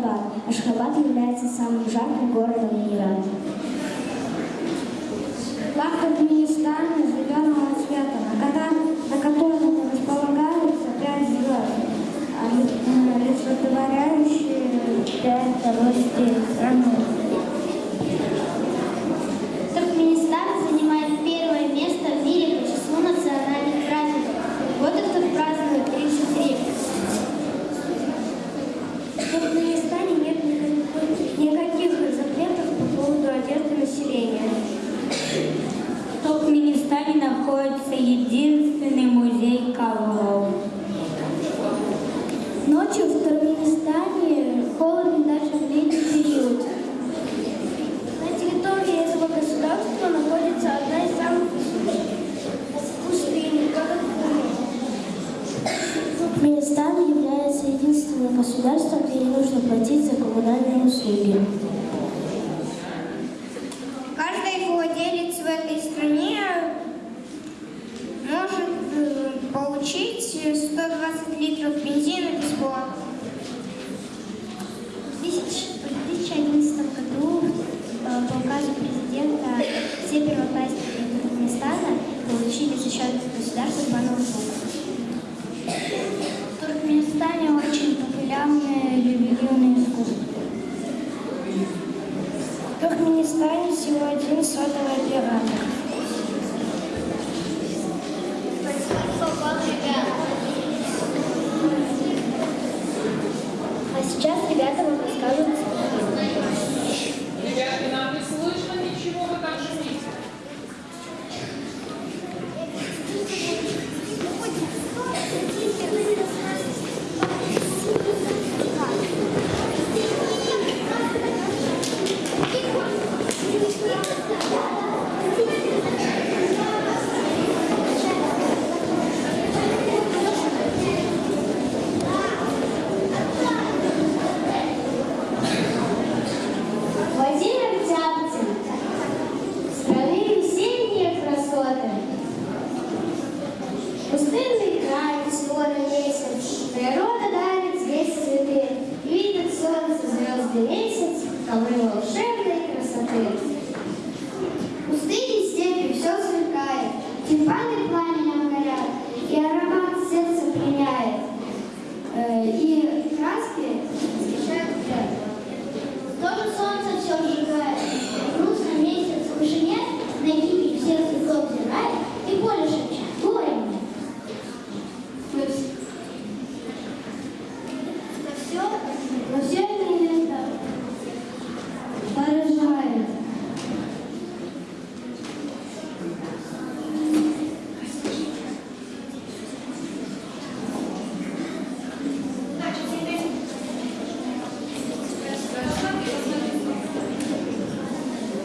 Ашхабад. Ашхабад является самым жарким городом мира. Иране. государством, где не нужно платить за коммунальные услуги. Каждый владелец в этой стране может э, получить 120 литров бензина бесплатно. В 2011 году э, по указу президента все первоклассники Туркменистана получили за счет государства по новому станет всего один сотого оператор. А сейчас, ребята, мы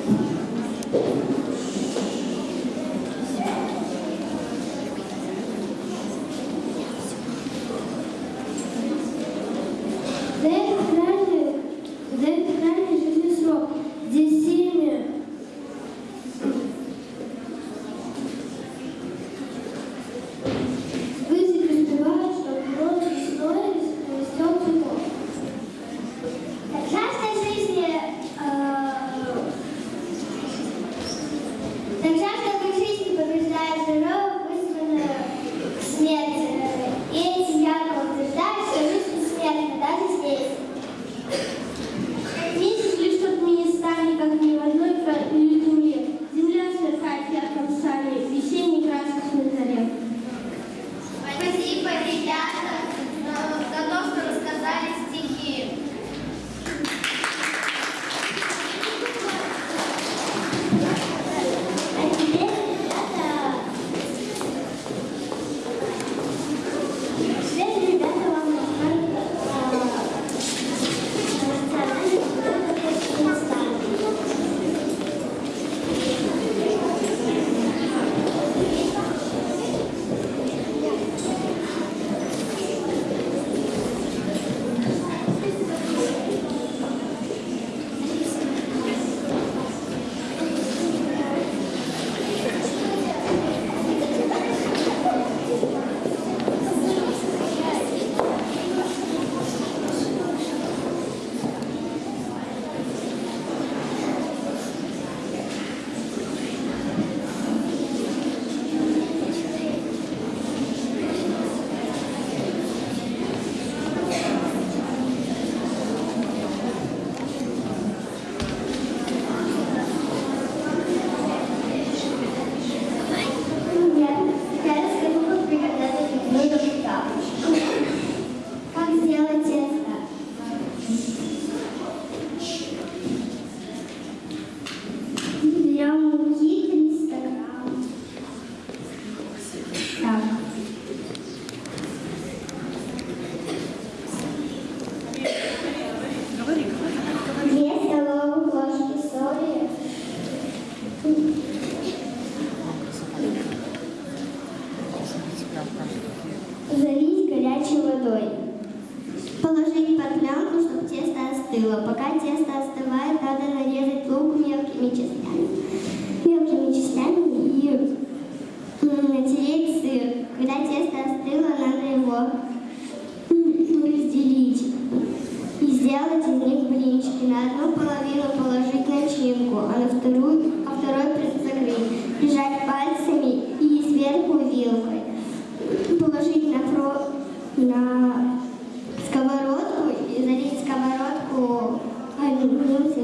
Gracias. остыло. Пока тесто остывает, надо нарезать лук мелкими частями. Мелкими частями и натереть сыр. Когда тесто остыло, надо его разделить и сделать из них блинчики. На одну половину положить начинку, а на вторую, а второй закрыть. Прижать пальцами и сверху вилкой. Thank you.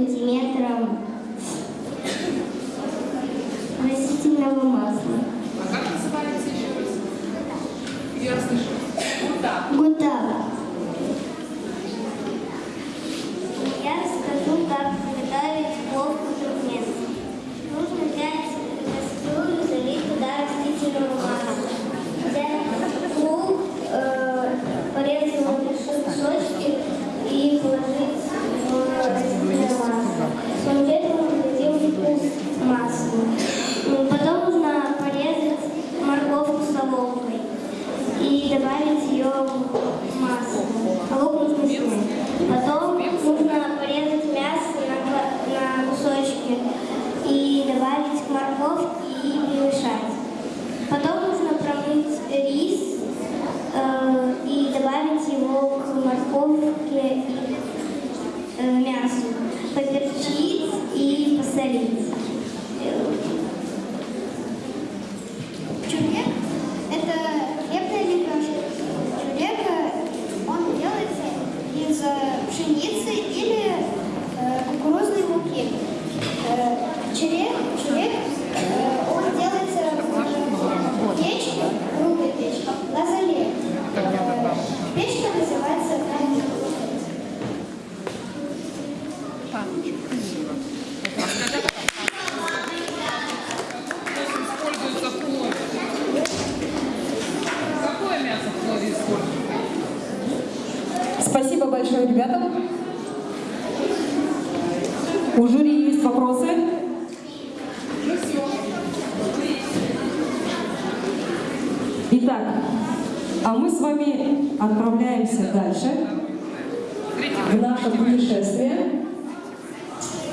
У жюри есть вопросы? Итак, а мы с вами отправляемся дальше в наше путешествие.